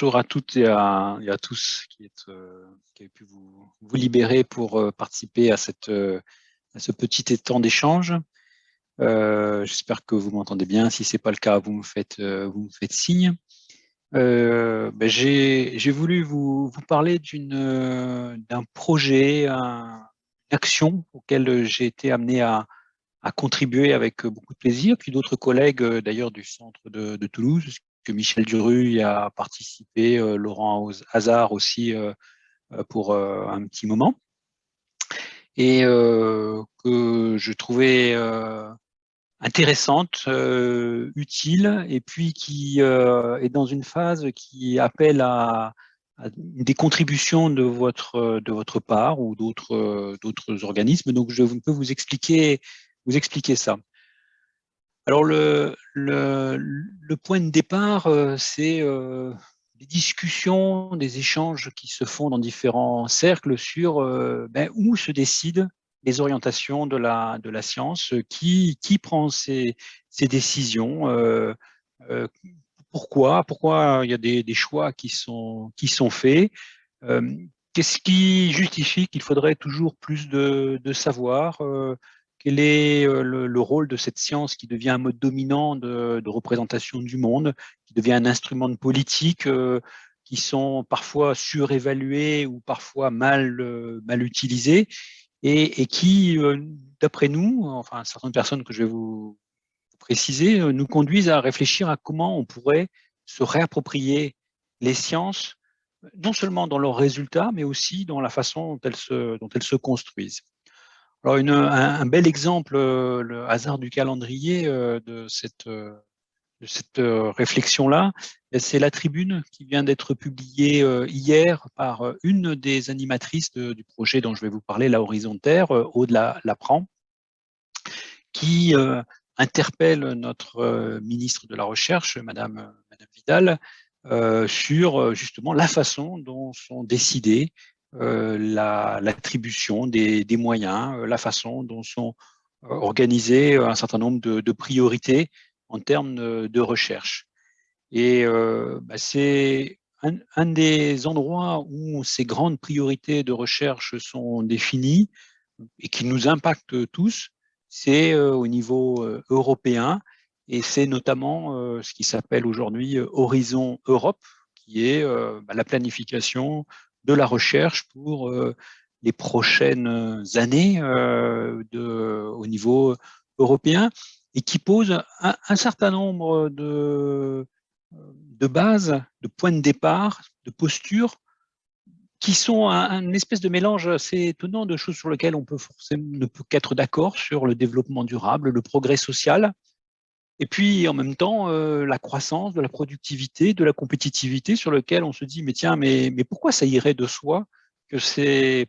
Bonjour à toutes et à, tous qui, êtes, qui avez pu vous, vous libérer pour participer à, cette, à ce petit temps d'échange. J'espère que vous m'entendez bien. Si ce n'est pas le cas, vous me faites, vous me faites signe. Ben J'ai voulu vous, vous parler d'un projet, une action auquel j'ai été amené à, à contribuer avec beaucoup de plaisir, puis d'autres collègues d'ailleurs du centre de, de, Toulouse, Michel Duru y a participé, Laurent Hazard aussi pour un petit moment, et que je trouvais intéressante, utile, et puis qui est dans une phase qui appelle à, des contributions de votre part ou d'autres organismes. Donc je peux vous expliquer ça. Alors le, point de départ, c'est des discussions, des échanges qui se font dans différents cercles sur ben, où se décident les orientations de la, science, qui, qui prend ces, ces décisions, euh, euh, pourquoi, pourquoi il y a des, choix qui sont, qui sont faits, euh, qu'est-ce qui justifie qu'il faudrait toujours plus de savoir, quel est le, le, rôle de cette science qui devient un mode dominant de, représentation du monde, qui devient un instrument de politique, qui sont parfois surévalués ou parfois mal, mal utilisés, et, qui, euh, d'après nous, enfin certaines personnes que je vais vous préciser, euh, nous conduisent à réfléchir à comment on pourrait se réapproprier les sciences, non seulement dans leurs résultats, mais aussi dans la façon dont elles se construisent. Alors un, bel exemple, euh, le hasard du calendrier de cette de cette euh, réflexion-là, c'est la tribune qui vient d'être publiée euh, hier par euh, une des animatrices du projet dont je vais vous parler, la Horizontaire, Aude Lapran, qui interpelle notre ministre de la Recherche, Madame, Madame Vidal, sur justement la façon dont sont décidées l'attribution des, des, moyens, la façon dont sont organisées un certain nombre de, priorités en termes de, recherche. Et euh, bah, c'est un, des endroits où ces grandes priorités de recherche sont définies et qui nous impactent tous, c'est euh, au niveau euh, européen et c'est notamment ce qui s'appelle aujourd'hui Horizon Europe, qui est bah, la planification de la recherche pour les prochaines années de, au niveau européen et qui pose un, certain nombre de, de bases, de points de départ, de postures, qui sont un, espèce de mélange assez étonnant de choses sur lesquelles on ne peut qu'être d'accord sur le développement durable, le progrès social, et puis en même temps euh, la croissance de la productivité, de la compétitivité, sur lequel on se dit mais tiens mais, mais pourquoi ça irait de soi que ces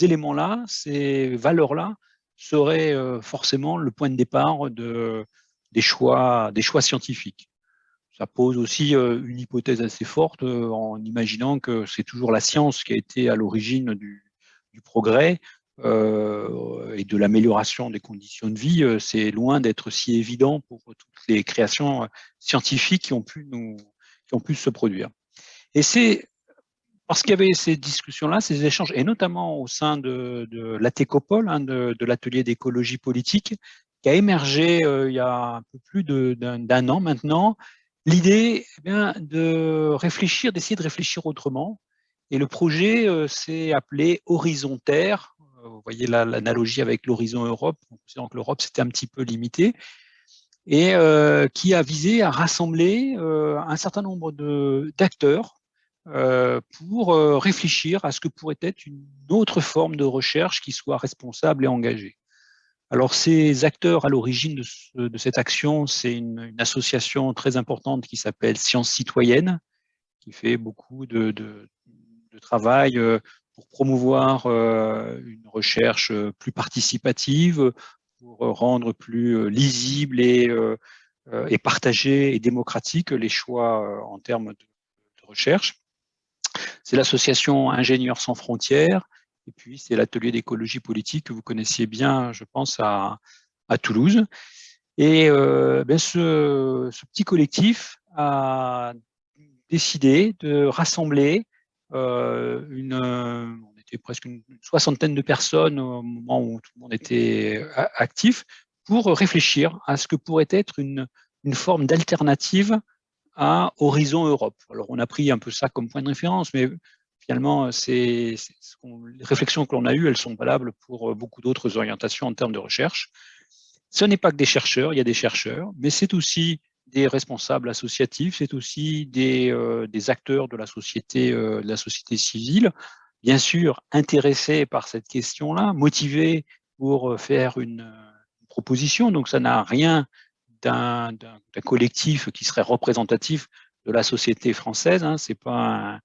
éléments-là, ces valeurs-là serait euh, forcément le point de départ de, des, choix, des choix scientifiques? Ça pose aussi euh, une hypothèse assez forte en imaginant que c'est toujours la science qui a été à l'origine du, du, progrès euh, et de l'amélioration des conditions de vie. C'est loin d'être si évident pour toutes les créations scientifiques qui ont pu, nous, qui ont pu se produire. Et c'est parce qu'il y avait ces discussions-là, ces échanges, et notamment au sein de, de l'ATECOPOL, hein, de, l'atelier d'écologie politique, qui a émergé euh, il y a un peu plus d'un an maintenant, l'idée eh de réfléchir, d'essayer de réfléchir autrement. Et le projet euh, s'est appelé Horizontaire. Euh, vous voyez l'analogie avec l'horizon Europe, considérant que l'Europe c'était un petit peu limité, et qui a visé à rassembler un certain nombre d'acteurs euh, pour euh, réfléchir à ce que pourrait être une autre forme de recherche qui soit responsable et engagée. Alors ces acteurs à l'origine de, cette action, c'est une, association très importante qui s'appelle Sciences Citoyennes, qui fait beaucoup de, travail euh, promouvoir une recherche plus participative, pour rendre plus lisible et, et partagé et démocratique les choix en termes de, recherche. C'est l'association Ingénieurs sans frontières, et puis c'est l'atelier d'écologie politique que vous connaissiez bien, je pense, à, à Toulouse. Et euh, ben ce, petit collectif a décidé de rassembler une, on était presque une soixantaine de personnes au moment où tout le monde était actif, pour réfléchir à ce que pourrait être une, une forme d'alternative à Horizon Europe. Alors, on a pris un peu ça comme point de référence, mais finalement, c'est, les réflexions que l'on a eues, elles sont valables pour euh, beaucoup d'autres orientations en termes de recherche. Ce n'est pas que des chercheurs, il y a des chercheurs, mais c'est aussi des responsables associatifs, c'est aussi des, euh, acteurs de la société, euh, de la société civile, bien sûr intéressés par cette question-là, motivés pour faire une, proposition. Donc ça n'a rien d'un collectif qui serait représentatif de la société française. Hein. C'est pas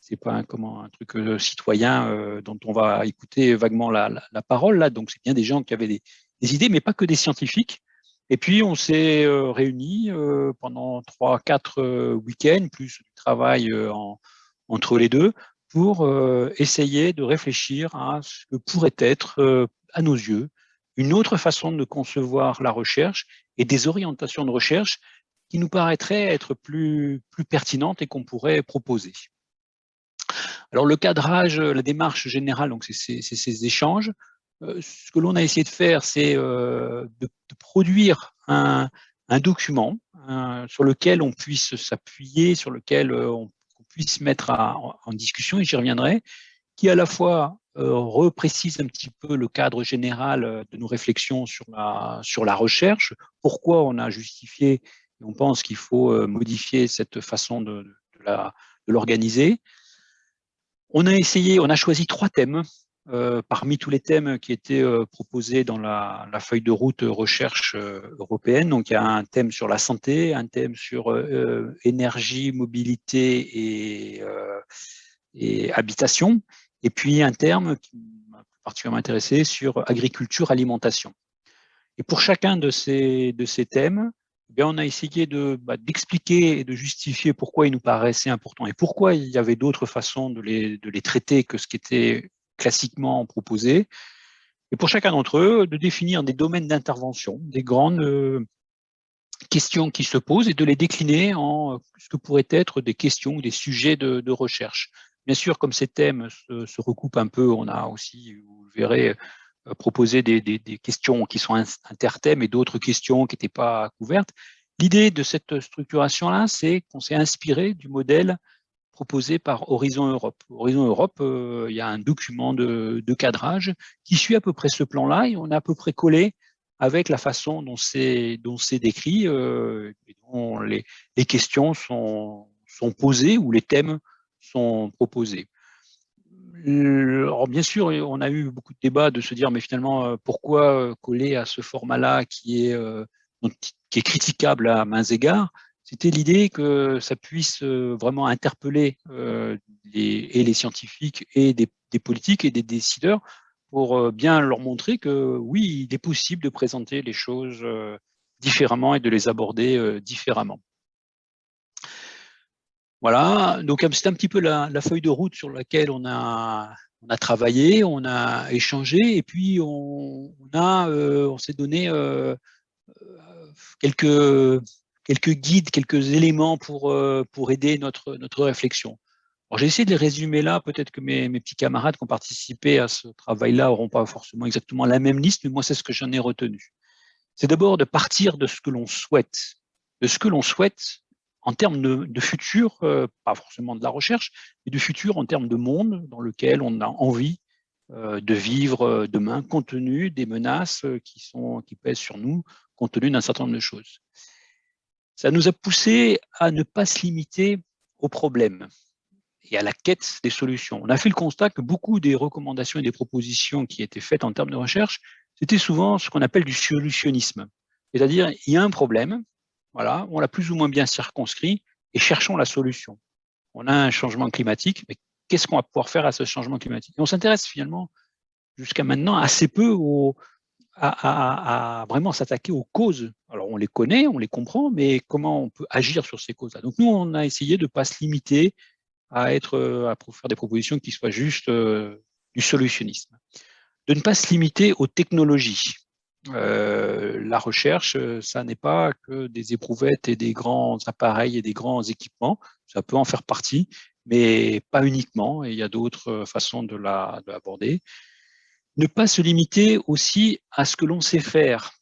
c'est pas un, comment un truc euh, citoyen euh, dont on va écouter vaguement la, parole là. Donc c'est bien des gens qui avaient des, idées, mais pas que des scientifiques. Et puis on s'est euh, réunis pendant trois, quatre week-ends, plus du travail en, entre les deux, pour essayer de réfléchir à ce que pourrait être, à nos yeux, une autre façon de concevoir la recherche et des orientations de recherche qui nous paraîtraient être plus, plus pertinentes et qu'on pourrait proposer. Alors le cadrage, la démarche générale, donc c'est ces échanges. Euh, ce que l'on a essayé de faire, c'est euh, de, produire un, document sur lequel on puisse s'appuyer, sur lequel euh, on, puisse mettre en, discussion, et j'y reviendrai, qui à la fois euh, reprécise un petit peu le cadre général de nos réflexions sur la, recherche, pourquoi on a justifié et on pense qu'il faut modifier cette façon de, de l'organiser. On a essayé, on a choisi trois thèmes euh, parmi tous les thèmes qui étaient euh, proposés dans la, feuille de route recherche euh, européenne. Donc il y a un thème sur la santé, un thème sur énergie, mobilité et, habitation, et puis un terme qui m'a particulièrement intéressé sur agriculture, alimentation. Et pour chacun de ces, de thèmes, eh bien, on a essayé bah, d'expliquer et de justifier pourquoi il nous paraissait important et pourquoi il y avait d'autres façons de les, de les traiter que ce qui était classiquement proposé. Et pour chacun d'entre eux, de définir des domaines d'intervention, des grandes euh, questions qui se posent et de les décliner en ce que pourraient être des questions ou des sujets de, recherche. Bien sûr, comme ces thèmes se, recoupent un peu, on a aussi, vous verrez, euh, proposé des, questions qui sont interthèmes et d'autres questions qui n'étaient pas couvertes. L'idée de cette structuration-là, c'est qu'on s'est inspiré du modèle proposé par Horizon Europe. Horizon Europe, euh, il y a un document de, cadrage qui suit à peu près ce plan-là et on a à peu près collé avec la façon dont c'est décrit, euh, dont les, questions sont, posées ou les thèmes sont proposés. Alors bien sûr, on a eu beaucoup de débats de se dire, mais finalement, euh, pourquoi euh, coller à ce format-là qui, est euh, qui est critiquable à mains égards C'était l'idée que ça puisse vraiment interpeller les, et les scientifiques et des, politiques et des décideurs pour bien leur montrer que oui, il est possible de présenter les choses différemment et de les aborder différemment. Voilà, donc c'est un petit peu la, feuille de route sur laquelle on a, travaillé, on a échangé, et puis on, euh, on s'est donné euh, quelques, quelques guides, quelques éléments pour, euh, pour aider notre, notre réflexion. J'ai essayé de les résumer là, peut-être que mes, mes, petits camarades qui ont participé à ce travail-là n'auront pas forcément exactement la même liste, mais moi c'est ce que j'en ai retenu. C'est d'abord de partir de ce que l'on souhaite, de ce que l'on souhaite en termes de, futur, euh, pas forcément de la recherche, mais de futur en termes de monde dans lequel on a envie euh, de vivre demain, compte tenu des menaces qui, sont, qui pèsent sur nous, compte tenu d'un certain nombre de choses. Ça nous a poussé à ne pas se limiter aux problèmes et à la quête des solutions. On a fait le constat que beaucoup des recommandations et des propositions qui étaient faites en termes de recherche, c'était souvent ce qu'on appelle du solutionnisme. C'est-à-dire, il y a un problème, voilà, on l'a plus ou moins bien circonscrit et cherchons la solution. On a un changement climatique, mais qu'est-ce qu'on va pouvoir faire à ce changement climatique? Et On s'intéresse finalement jusqu'à maintenant assez peu à, vraiment s'attaquer aux causes. Alors on les connaît, on les comprend, mais comment on peut agir sur ces causes-là? Donc nous, on a essayé de ne pas se limiter à, être, à faire des propositions qui soient juste euh, du solutionnisme. De ne pas se limiter aux technologies. la recherche, ça n'est pas que des éprouvettes et des grands appareils et des grands équipements, ça peut en faire partie, mais pas uniquement, et il y a d'autres façons de l'aborder. Ne pas se limiter aussi à ce que l'on sait faire.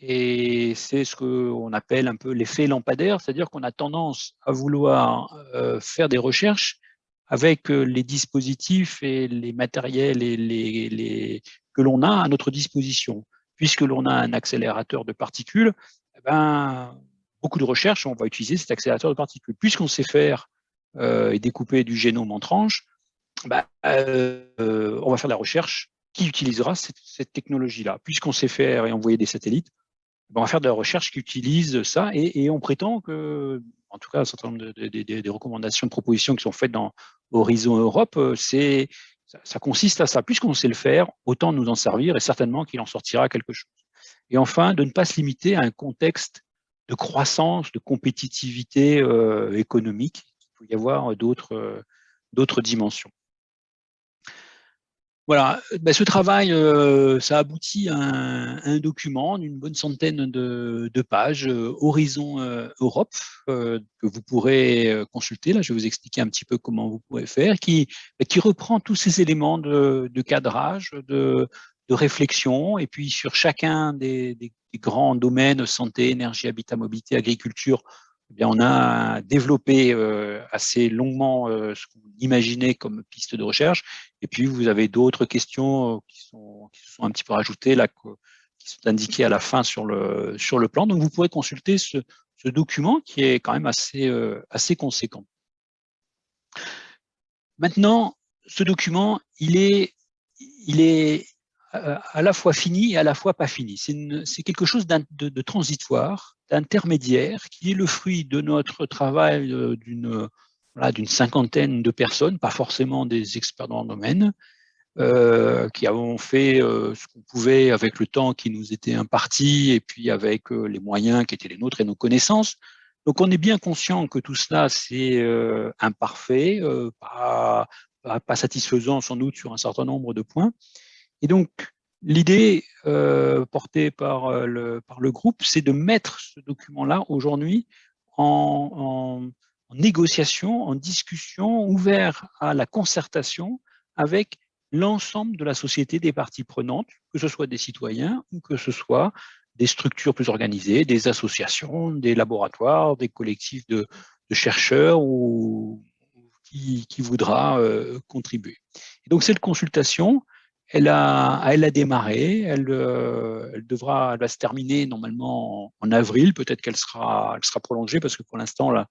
Et c'est ce qu'on appelle un peu l'effet lampadaire, c'est-à-dire qu'on a tendance à vouloir euh, faire des recherches avec euh, les dispositifs et les matériels et les, que l'on a à notre disposition. Puisque l'on a un accélérateur de particules, eh ben, beaucoup de recherches, on va utiliser cet accélérateur de particules. Puisqu'on sait faire euh, et découper du génome en tranches, ben, on va faire de la recherche qui utilisera cette, technologie-là. Puisqu'on sait faire et envoyer des satellites, on va faire de la recherche qui utilise ça et, on prétend que, en tout cas, un certain nombre de, recommandations, de propositions qui sont faites dans Horizon Europe, euh, ça, consiste à ça. Puisqu'on sait le faire, autant nous en servir et certainement qu'il en sortira quelque chose. Et enfin, de ne pas se limiter à un contexte de croissance, de compétitivité euh, économique. Il faut y avoir d'autres dimensions. Voilà, ben, ce travail, euh, ça aboutit à un, document d'une bonne centaine de, pages, euh, Horizon euh, Europe, que vous pourrez consulter. Là, je vais vous expliquer un petit peu comment vous pouvez faire, qui, qui reprend tous ces éléments de, cadrage, de, réflexion, et puis sur chacun des grands domaines, santé, énergie, habitat, mobilité, agriculture, eh on a développé euh, assez longuement euh, ce qu'on imaginait comme piste de recherche. Et puis, vous avez d'autres questions euh, qui, sont, sont un petit peu rajoutées, qui sont indiquées à la fin sur le, sur le plan. Donc, vous pourrez consulter ce, document qui est quand même assez, assez conséquent. Maintenant, ce document, il est, il est à la fois fini et à la fois pas fini. C'est quelque chose de, transitoire, d'intermédiaire, qui est le fruit de notre travail euh, d'une voilà, cinquantaine de personnes, pas forcément des experts dans le domaine, euh, qui avons fait euh, ce qu'on pouvait avec le temps qui nous était imparti et puis avec les moyens qui étaient les nôtres et nos connaissances. Donc on est bien conscient que tout cela c'est imparfait, pas, pas, satisfaisant sans doute sur un certain nombre de points, et donc, l'idée euh, portée par euh, le, par le groupe, c'est de mettre ce document-là aujourd'hui en, négociation, en discussion, ouvert à la concertation avec l'ensemble de la société des parties prenantes, que ce soit des citoyens ou que ce soit des structures plus organisées, des associations, des laboratoires, des collectifs de, chercheurs ou qui, voudra euh, contribuer. Et donc cette consultation, elle a, démarré, elle, euh, elle devra, elle va se terminer normalement en, avril. Peut-être qu'elle sera, prolongée parce que pour l'instant la,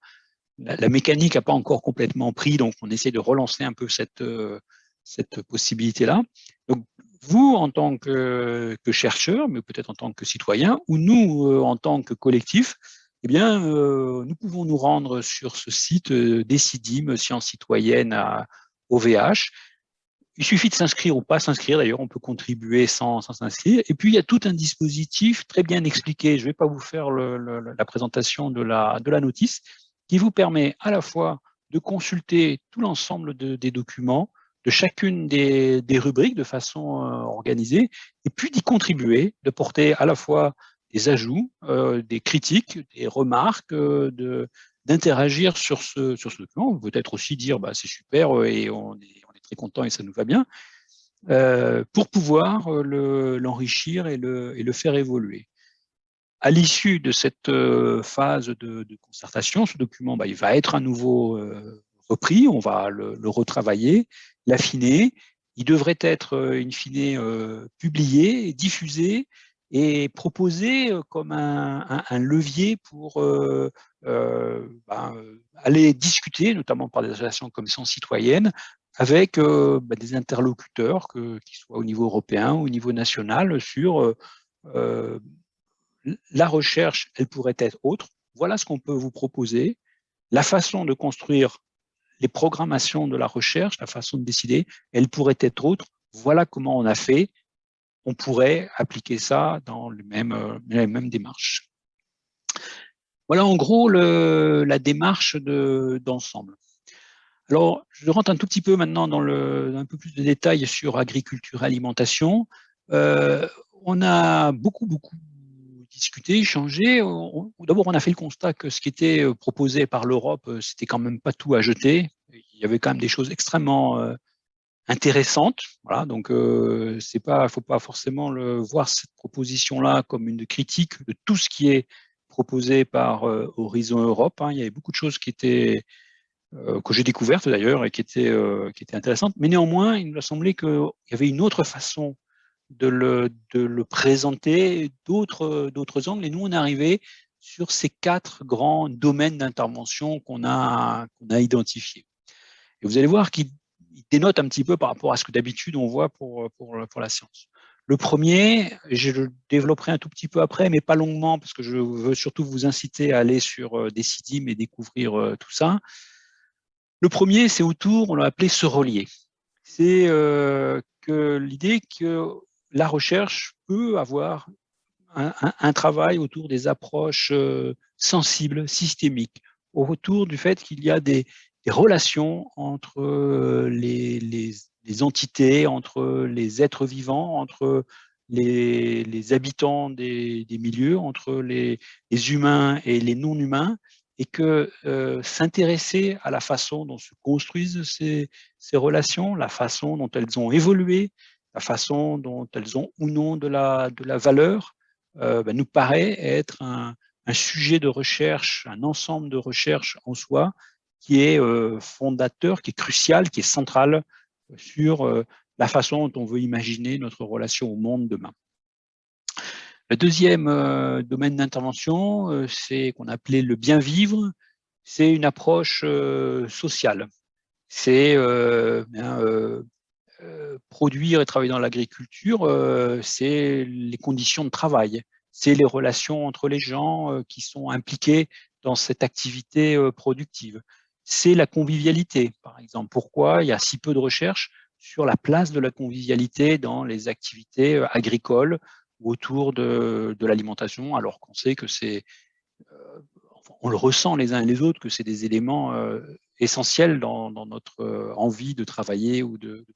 mécanique n'a pas encore complètement pris, donc on essaie de relancer un peu cette, euh, cette possibilité-là. Donc vous, en tant que, que chercheur, mais peut-être en tant que citoyen, ou nous, euh, en tant que collectif, eh bien, nous pouvons nous rendre sur ce site Décidim, Sciences citoyennes à OVH, il suffit de s'inscrire ou pas s'inscrire, d'ailleurs on peut contribuer sans s'inscrire. Et puis il y a tout un dispositif très bien expliqué, je ne vais pas vous faire la présentation de la, de la notice, qui vous permet à la fois de consulter tout l'ensemble des documents, de chacune des, rubriques de façon euh, organisée, et puis d'y contribuer, de porter à la fois des ajouts, euh, des critiques, des remarques, euh, de d'interagir sur ce, sur ce document. Peut-être aussi dire bah, c'est super et on est content et ça nous va bien, euh, pour pouvoir euh, l'enrichir et, le, faire évoluer. À l'issue de cette euh, phase de, concertation, ce document bah, va être à nouveau repris, on va le, retravailler, l'affiner, il devrait être in fine publié, diffusé et proposé comme un, levier pour bah, aller discuter, notamment par des associations comme Sens Citoyenne, avec euh, bah, des interlocuteurs, qu'ils soient au niveau européen ou au niveau national, sur euh, euh, la recherche, elle pourrait être autre. Voilà ce qu'on peut vous proposer. La façon de construire les programmations de la recherche, la façon de décider, elle pourrait être autre. Voilà comment on a fait. On pourrait appliquer ça dans les mêmes démarches. Voilà en gros la démarche d'ensemble. Alors, je rentre un tout petit peu maintenant dans un peu plus de détails sur agriculture et alimentation. Euh, on a beaucoup, beaucoup discuté, échangé. D'abord, on a fait le constat que ce qui était proposé par l'Europe, c'était quand même pas tout à jeter. Il y avait quand même des choses extrêmement intéressante. Voilà, donc euh, faut pas forcément voir cette proposition-là comme une critique de tout ce qui est proposé par euh, Horizon Europe. Hein. Il y avait beaucoup de choses qui étaient euh, que j'ai découvertes d'ailleurs et qui étaient euh, qui étaient intéressantes. Mais néanmoins, il nous a semblé qu'il y avait une autre façon de le, de le présenter, d'autres angles. Et nous, on est arrivé sur ces quatre grands domaines d'intervention qu'on a qu'on a identifiés. Et vous allez voir qu'il il dénote un petit peu par rapport à ce que d'habitude on voit pour, pour, pour, la science. Le premier, je le développerai un tout petit peu après, mais pas longuement, parce que je veux surtout vous inciter à aller sur euh, Decidim et découvrir euh, tout ça. Le premier, c'est autour, on l'a appelé se relier. C'est euh, que l'idée que la recherche peut avoir un, travail autour des approches sensibles, systémiques, autour du fait qu'il y a des, relations entre euh, les, entités, entre les êtres vivants, entre les, habitants des, milieux, entre les, humains et les non-humains, et que euh, s'intéresser à la façon dont se construisent ces, relations, la façon dont elles ont évolué, la façon dont elles ont ou non de la, valeur, euh, ben, nous paraît être un, sujet de recherche, un ensemble de recherche en soi, qui est euh, fondateur, qui est crucial, qui est central sur la façon dont on veut imaginer notre relation au monde demain. Le deuxième euh, domaine d'intervention, c'est qu'on appelait le bien vivre, c'est une approche sociale. C'est produire et travailler dans l'agriculture, c'est les conditions de travail, c'est les relations entre les gens qui sont impliqués dans cette activité productive c'est la convivialité, par exemple. Pourquoi? Il y a si peu de recherches sur la place de la convivialité dans les activités euh, agricoles ou autour de, de l'alimentation, alors qu'on sait que c'est, euh, on le ressent les uns et les autres, que c'est des éléments euh, essentiels dans, dans, notre euh, envie de travailler ou de.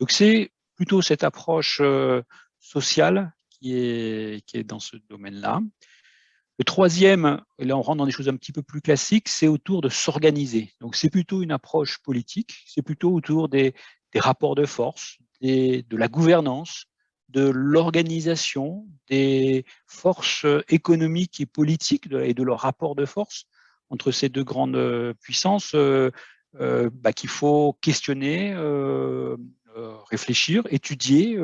Donc c'est plutôt cette approche sociale qui est, qui est dans ce domaine-là. Le troisième, et là on rentre dans des choses un petit peu plus classiques, c'est autour de s'organiser. Donc c'est plutôt une approche politique, c'est plutôt autour des, des, rapports de force, des, de la gouvernance, de l'organisation, des forces économiques et politiques et de leur rapport de force entre ces deux grandes euh, puissances euh, euh, bah, qu'il faut questionner, réfléchir, étudier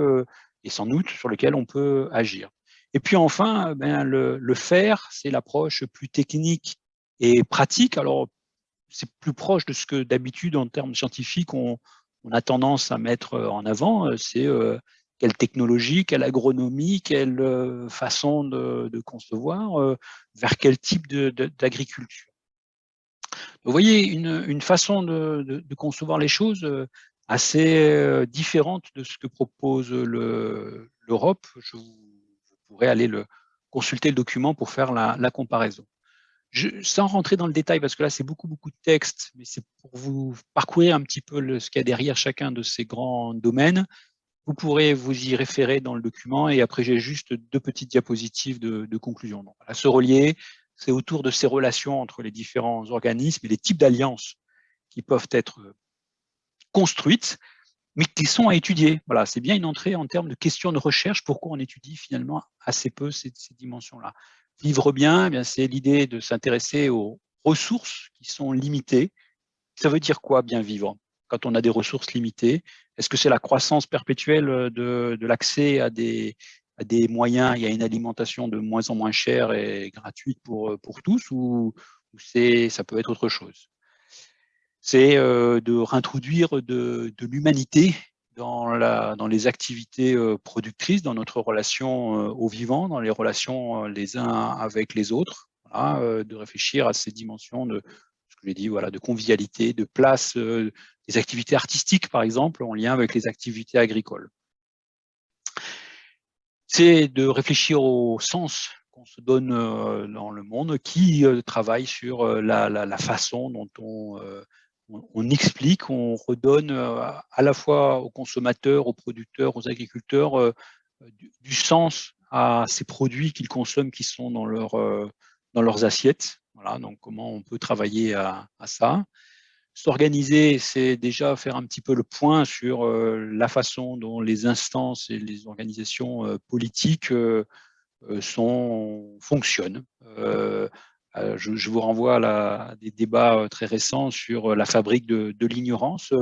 et sans doute sur lequel on peut agir. Et puis enfin, ben, le, faire, c'est l'approche plus technique et pratique. Alors, c'est plus proche de ce que d'habitude, en termes scientifiques, on, on, a tendance à mettre en avant. C'est quelle technologie, quelle agronomie, quelle euh, façon de, concevoir, euh, vers quel type d'agriculture. Vous voyez, une, façon de, concevoir les choses assez différente de ce que propose l'Europe. Je vous pourrez aller le, consulter le document pour faire la, comparaison. Je, sans rentrer dans le détail, parce que là, c'est beaucoup, beaucoup de texte, mais c'est pour vous parcourir un petit peu le, ce qu'il y a derrière chacun de ces grands domaines. Vous pourrez vous y référer dans le document et après, j'ai juste deux petites diapositives de, conclusion. Donc, voilà, se relier, c'est autour de ces relations entre les différents organismes et les types d'alliances qui peuvent être construites mais qui sont à étudier. Voilà, c'est bien une entrée en termes de questions de recherche. Pourquoi on étudie finalement assez peu ces, ces dimensions-là Vivre bien, eh bien c'est l'idée de s'intéresser aux ressources qui sont limitées. Ça veut dire quoi bien vivre quand on a des ressources limitées? Est-ce que c'est la croissance perpétuelle de, de l'accès à des, à des moyens? Et à une alimentation de moins en moins chère et gratuite pour, pour tous ou, ça peut être autre chose? C'est euh, de réintroduire de, l'humanité dans, les activités euh, productrices, dans notre relation euh, au vivant, dans les relations les uns avec les autres, de réfléchir à ces dimensions de j'ai dit, voilà, de convivialité, de place des activités artistiques, par exemple, en lien avec les activités agricoles. C'est de réfléchir au sens qu'on se donne dans le monde, qui travaille sur la, façon dont on explique, on redonne euh, à la fois aux consommateurs, aux producteurs, aux agriculteurs, euh, du, sens à ces produits qu'ils consomment qui sont dans, dans leurs assiettes. Voilà, donc comment on peut travailler à, ça. S'organiser, c'est déjà faire un petit peu le point sur la façon dont les instances et les organisations politiques sont, fonctionnent. Euh, je, vous renvoie à, des débats euh, très récents sur euh, la fabrique de, l'ignorance.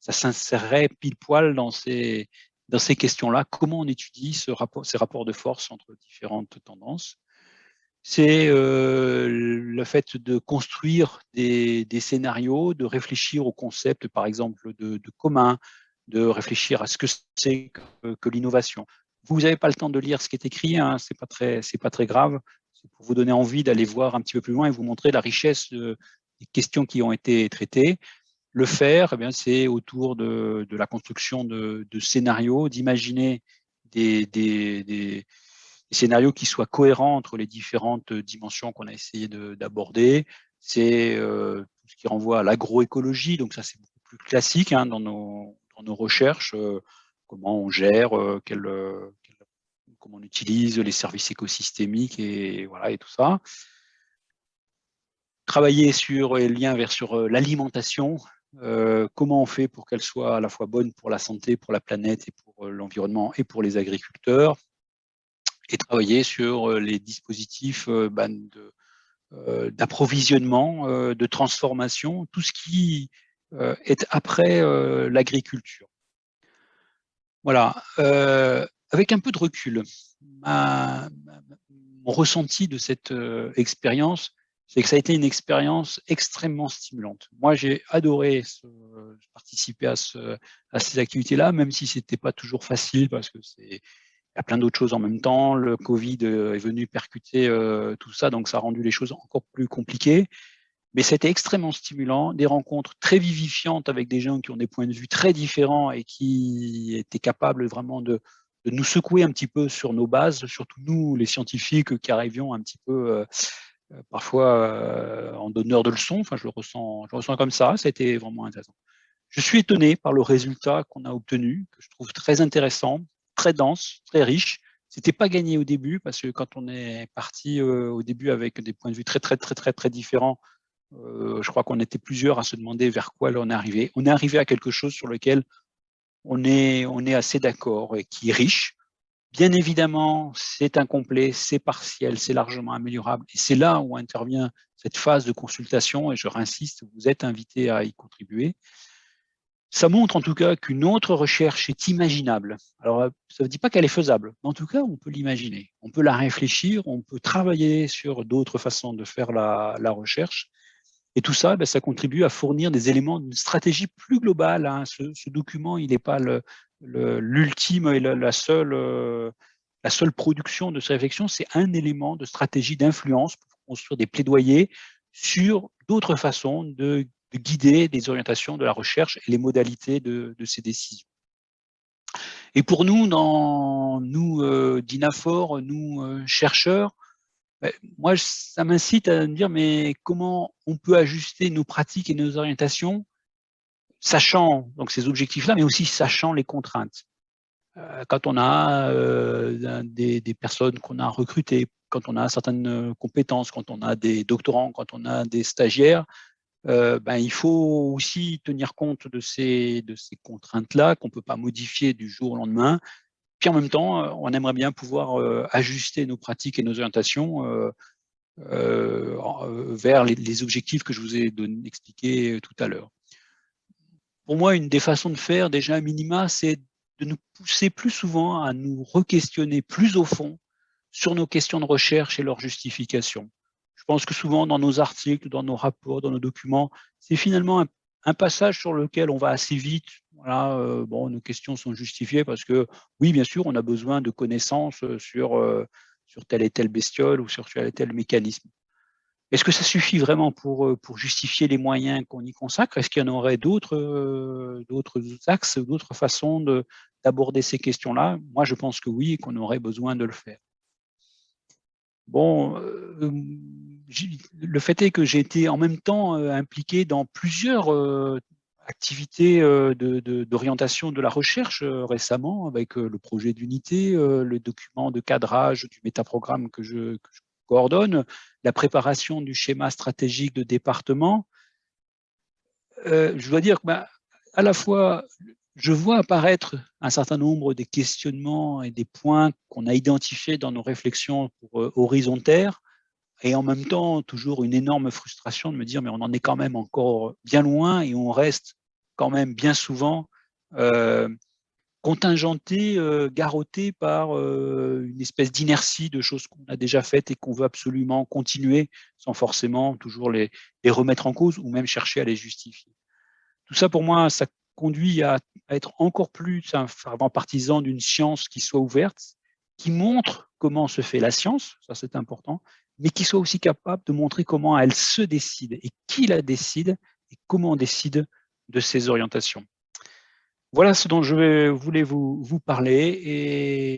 ça s'insérerait pile poil dans ces, dans ces questions-là. Comment on étudie ces rapports de force entre différentes tendances? C'est le fait de construire des, scénarios, de réfléchir au concept, par exemple, de, commun, de réfléchir à ce que c'est que, l'innovation. Vous n'avez pas le temps de lire ce qui est écrit, hein, ce n'est pas, très, grave pour vous donner envie d'aller voir un petit peu plus loin et vous montrer la richesse des questions qui ont été traitées. Le faire, eh c'est autour de, la construction de, scénarios, d'imaginer des, scénarios qui soient cohérents entre les différentes dimensions qu'on a essayé d'aborder. C'est euh, tout ce qui renvoie à l'agroécologie, donc ça c'est beaucoup plus classique hein, dans, nos, recherches, euh, comment on gère, euh, comment on utilise les services écosystémiques et, voilà, et tout ça. Travailler sur les liens vers euh, l'alimentation, euh, comment on fait pour qu'elle soit à la fois bonne pour la santé, pour la planète et pour euh, l'environnement et pour les agriculteurs, et travailler sur les dispositifs ben, d'approvisionnement, de, transformation, tout ce qui est après l'agriculture. Voilà avec un peu de recul, mon ressenti de cette euh, expérience, c'est que ça a été une expérience extrêmement stimulante. Moi, j'ai adoré participer à, ces activités-là, même si ce n'était pas toujours facile, parce que c'est y a plein d'autres choses en même temps. Le Covid euh, est venu percuter euh, tout ça, donc ça a rendu les choses encore plus compliquées. Mais c'était extrêmement stimulant, des rencontres très vivifiantes avec des gens qui ont des points de vue très différents et qui étaient capables vraiment de, nous secouer un petit peu sur nos bases, surtout nous, les scientifiques qui arrivions un petit peu euh, parfois en donneur de leçons. Enfin, je le ressens, je ressens comme ça. Été vraiment intéressant. Je suis étonné par le résultat qu'on a obtenu, que je trouve très intéressant, très dense, très riche. C'était pas gagné au début parce que quand on est parti au début avec des points de vue très très très très très différents, je crois qu'on était plusieurs à se demander vers quoi on est arrivé. On est arrivé à quelque chose sur lequel on est, on est assez d'accord et qui est riche. Bien évidemment, c'est incomplet, c'est partiel, c'est largement améliorable. Et c'est là où intervient cette phase de consultation, et je réinsiste, vous êtes invité à y contribuer. Ça montre en tout cas qu'une autre recherche est imaginable. Alors, ça ne dit pas qu'elle est faisable, mais en tout cas, on peut l'imaginer. On peut la réfléchir, on peut travailler sur d'autres façons de faire la, la recherche. Et tout ça, ben, ça contribue à fournir des éléments d'une stratégie plus globale. Hein. Ce, document, il n'est pas l'ultime et la, seule, euh, la seule production de ces réflexions, c'est un élément de stratégie d'influence pour construire des plaidoyers sur d'autres façons de, guider des orientations de la recherche et les modalités de, ces décisions. Et pour nous, dans, nous euh, nous euh, chercheurs, moi, ça m'incite à me dire, mais comment on peut ajuster nos pratiques et nos orientations, sachant donc ces objectifs-là, mais aussi sachant les contraintes. Euh, quand on a euh, des, personnes qu'on a recrutées, quand on a certaines compétences, quand on a des doctorants, quand on a des stagiaires, euh, ben, il faut aussi tenir compte de ces, contraintes-là qu'on ne peut pas modifier du jour au lendemain puis en même temps, euh, on aimerait bien pouvoir euh, ajuster nos pratiques et nos orientations vers les, objectifs que je vous ai expliqués tout à l'heure. Pour moi, une des façons de faire, déjà à minima, c'est de nous pousser plus souvent à nous re-questionner plus au fond sur nos questions de recherche et leurs justifications. Je pense que souvent, dans nos articles, dans nos rapports, dans nos documents, c'est finalement un passage sur lequel on va assez vite. Voilà, euh, bon, nos questions sont justifiées parce que, oui, bien sûr, on a besoin de connaissances euh, sur, euh, sur telle et telle bestiole ou sur tel et tel mécanisme. Est-ce que ça suffit vraiment pour, pour justifier les moyens qu'on y consacre? Est-ce qu'il y en aurait d'autres axes, d'autres façons d'aborder ces questions-là? Moi, je pense que oui, qu'on aurait besoin de le faire. Bon, le fait est que j'ai été en même temps impliqué dans plusieurs activité d'orientation de, la recherche récemment avec le projet d'unité, le document de cadrage du métaprogramme que je, que je coordonne, la préparation du schéma stratégique de département. je dois dire que bah, à la fois, je vois apparaître un certain nombre des questionnements et des points qu'on a identifiés dans nos réflexions pour euh, et en même temps, toujours une énorme frustration de me dire, mais on en est quand même encore bien loin et on reste quand même bien souvent euh, contingenté, euh, garrotté par une espèce d'inertie de choses qu'on a déjà faites et qu'on veut absolument continuer sans forcément toujours les, remettre en cause ou même chercher à les justifier. Tout ça, pour moi, ça conduit à, être encore plus un fervent partisan d'une science qui soit ouverte, qui montre comment se fait la science, ça c'est important, mais qui soit aussi capable de montrer comment elle se décide et qui la décide et comment on décide de ses orientations. Voilà ce dont je voulais vous, vous parler et